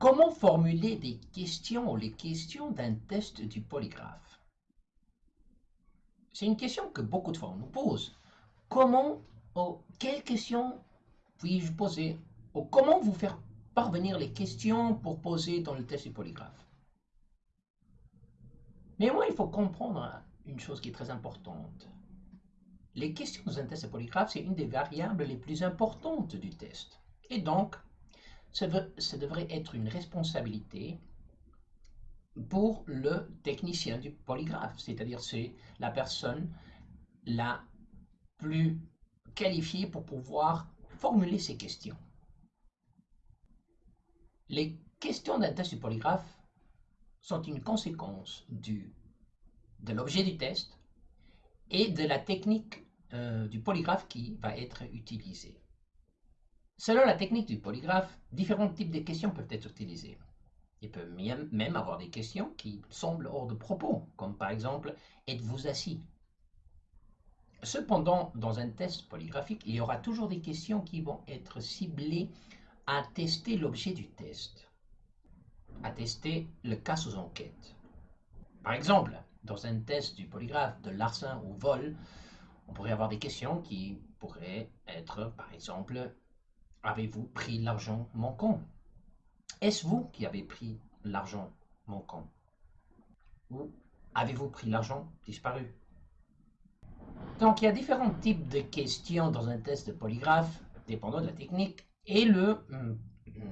Comment formuler des questions ou les questions d'un test du polygraphe? C'est une question que beaucoup de fois on nous pose. Comment, ou quelles questions puis-je poser? Ou comment vous faire parvenir les questions pour poser dans le test du polygraphe? Néanmoins, il faut comprendre une chose qui est très importante. Les questions dans un test de polygraphe, c'est une des variables les plus importantes du test. Et donc, ça, devrait être une responsabilité pour le technicien du polygraphe, c'est-à-dire c'est la personne la plus qualifiée pour pouvoir formuler ces questions. Les questions d'un test du polygraphe sont une conséquence de l'objet du test et de la technique euh, du polygraphe qui va être utilisée. Selon la technique du polygraphe, différents types de questions peuvent être utilisées. Il peut même avoir des questions qui semblent hors de propos, comme par exemple « Êtes-vous assis ?» Cependant, dans un test polygraphique, il y aura toujours des questions qui vont être ciblées à tester l'objet du test, à tester le cas sous enquête. Par exemple, dans un test du polygraphe de larcin ou vol, on pourrait avoir des questions qui pourraient être, par exemple, Avez-vous pris l'argent manquant? Est-ce vous qui avez pris l'argent manquant? Ou avez-vous pris l'argent disparu? Donc, il y a différents types de questions dans un test de polygraphe, dépendant de la technique, et le,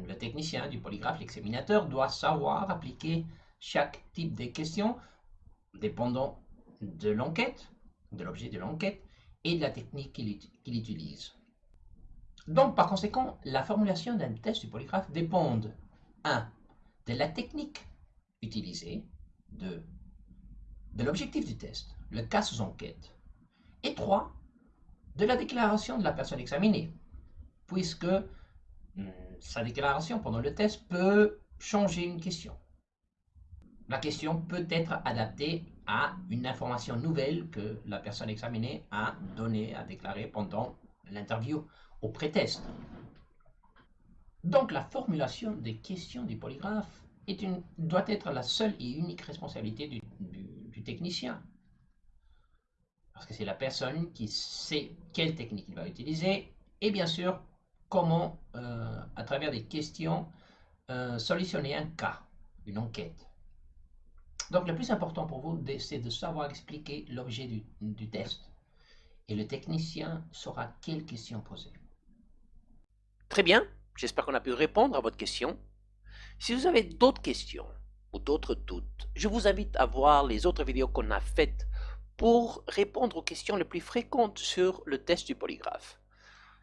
le technicien du polygraphe, l'examinateur, doit savoir appliquer chaque type de questions, dépendant de l'enquête, de l'objet de l'enquête, et de la technique qu'il utilise. Donc, par conséquent, la formulation d'un test du polygraphe dépend 1. de la technique utilisée, 2. de l'objectif du test, le cas sous enquête, et 3. de la déclaration de la personne examinée, puisque hmm, sa déclaration pendant le test peut changer une question. La question peut être adaptée à une information nouvelle que la personne examinée a donnée, a déclarée pendant l'interview au prétexte. Donc la formulation des questions du polygraphe doit être la seule et unique responsabilité du, technicien. Parce que c'est la personne qui sait quelle technique il va utiliser et bien sûr comment, euh, à travers des questions, euh, solutionner un cas, une enquête. Donc le plus important pour vous, c'est de savoir expliquer l'objet du, du test. Et le technicien saura quelles questions poser. Très bien, j'espère qu'on a pu répondre à votre question. Si vous avez d'autres questions ou d'autres doutes, je vous invite à voir les autres vidéos qu'on a faites pour répondre aux questions les plus fréquentes sur le test du polygraphe.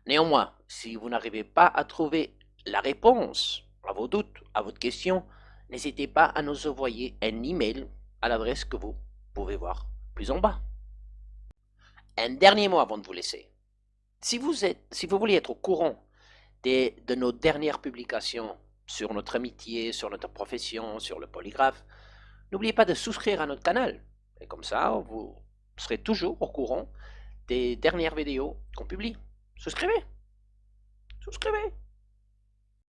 Néanmoins, si vous n'arrivez pas à trouver la réponse à vos doutes, à votre question, n'hésitez pas à nous envoyer un email à l'adresse que vous pouvez voir plus en bas. Un dernier mot avant de vous laisser. Si vous, êtes, si vous voulez être au courant de nos dernières publications sur notre amitié, sur notre profession, sur le polygraphe, n'oubliez pas de souscrire à notre canal. Et comme ça, vous serez toujours au courant des dernières vidéos qu'on publie. Souscrivez Souscrivez